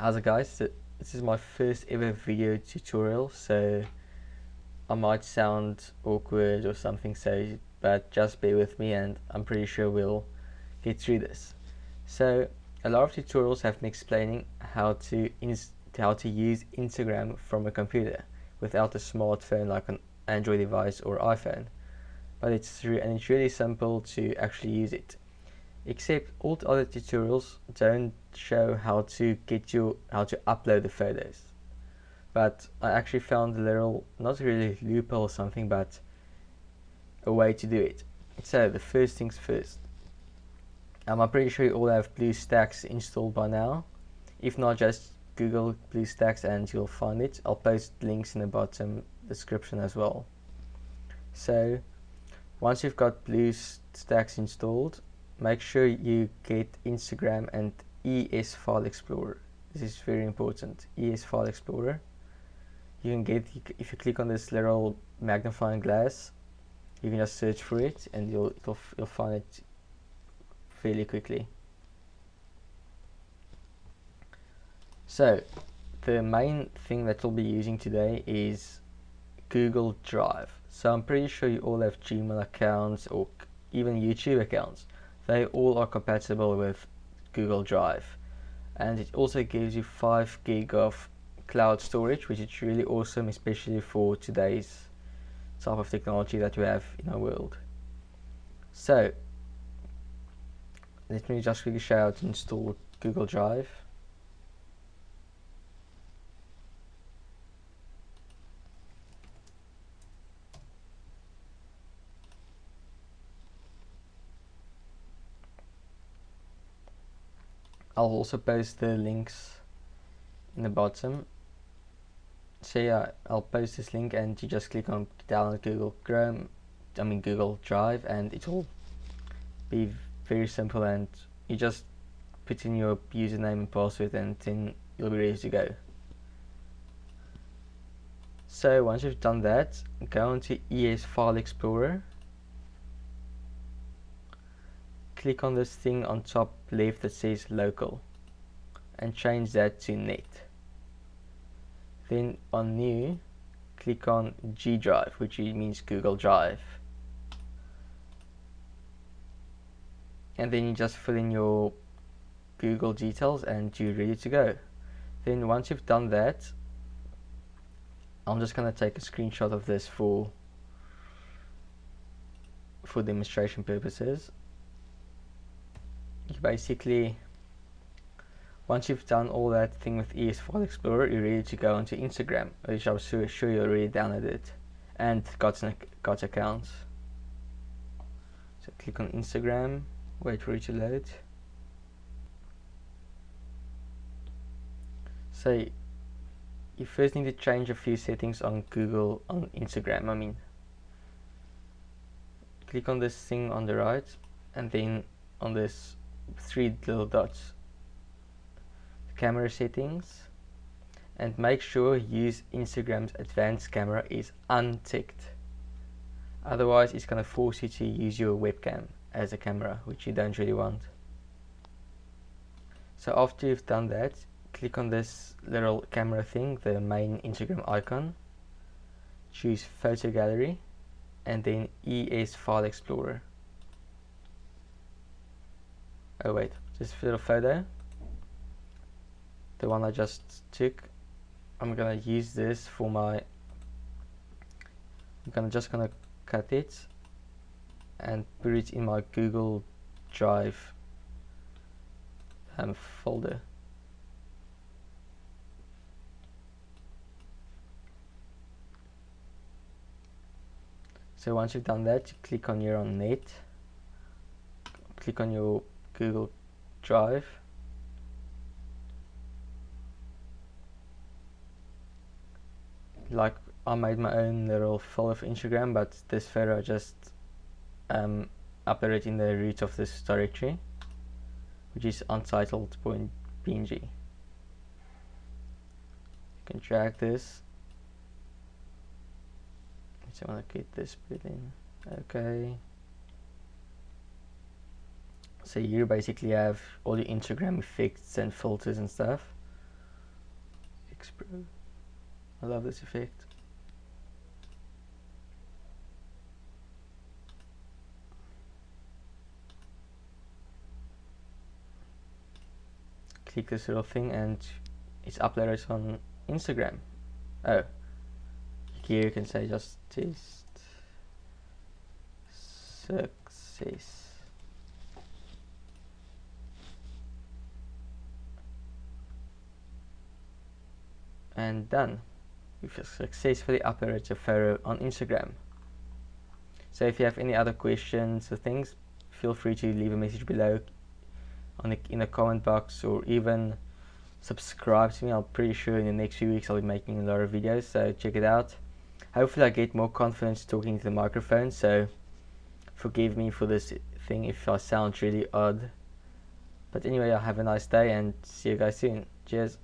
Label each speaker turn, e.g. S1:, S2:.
S1: How's it guys? This is my first ever video tutorial so I might sound awkward or something so but just bear with me and I'm pretty sure we'll get through this. So a lot of tutorials have been explaining how to how to use Instagram from a computer without a smartphone like an Android device or iPhone but it's and it's really simple to actually use it except all the other tutorials don't show how to get you how to upload the photos. But I actually found a little not really loophole or something but a way to do it. So the first things first. Um, I'm pretty sure you all have BlueStacks installed by now. If not just Google BlueStacks and you'll find it. I'll post links in the bottom description as well. So once you've got BlueStacks installed make sure you get Instagram and ES File Explorer. This is very important. ES File Explorer. You can get if you click on this little magnifying glass, you can just search for it and you'll you'll, you'll find it fairly quickly. So the main thing that we'll be using today is Google Drive. So I'm pretty sure you all have Gmail accounts or even YouTube accounts they all are compatible with Google Drive. And it also gives you 5 gig of cloud storage which is really awesome especially for today's type of technology that we have in our world. So let me just quickly show how to install Google Drive I'll also post the links in the bottom. So yeah I'll post this link and you just click on download Google Chrome I mean Google Drive and it will be very simple and you just put in your username and password and then you'll be ready to go. So once you've done that go into ES File Explorer click on this thing on top left that says local and change that to net. Then on new click on G drive which means Google Drive. And then you just fill in your Google details and you're ready to go. Then once you've done that I'm just gonna take a screenshot of this for for demonstration purposes you basically once you've done all that thing with ES File Explorer you're ready to go onto Instagram which I'm sure, sure you already downloaded and got an got accounts. So click on Instagram wait for it to load. So you first need to change a few settings on Google on Instagram I mean. Click on this thing on the right and then on this three little dots. Camera settings. And make sure use Instagram's advanced camera is unticked. Otherwise it's going to force you to use your webcam as a camera which you don't really want. So after you've done that click on this little camera thing the main Instagram icon. Choose photo gallery and then ES file explorer oh wait. This little photo. The one I just took. I'm gonna use this for my I'm gonna just gonna cut it and put it in my Google Drive um, folder. So once you've done that you click on your own net. Click on your Google Drive. Like I made my own little folder for Instagram but this photo I just um, uploaded in the root of this directory which is untitled.png you can drag this. I want to get this bit in okay so you basically have all your Instagram effects and filters and stuff I love this effect. Click this little thing and it's uploaded on Instagram. Oh, here you can say just test success. And done. You've successfully uploaded your photo on Instagram. So if you have any other questions or things, feel free to leave a message below on the, in the comment box or even subscribe to me. I'm pretty sure in the next few weeks I'll be making a lot of videos, so check it out. Hopefully I get more confidence talking to the microphone, so forgive me for this thing if I sound really odd. But anyway, I have a nice day and see you guys soon. Cheers.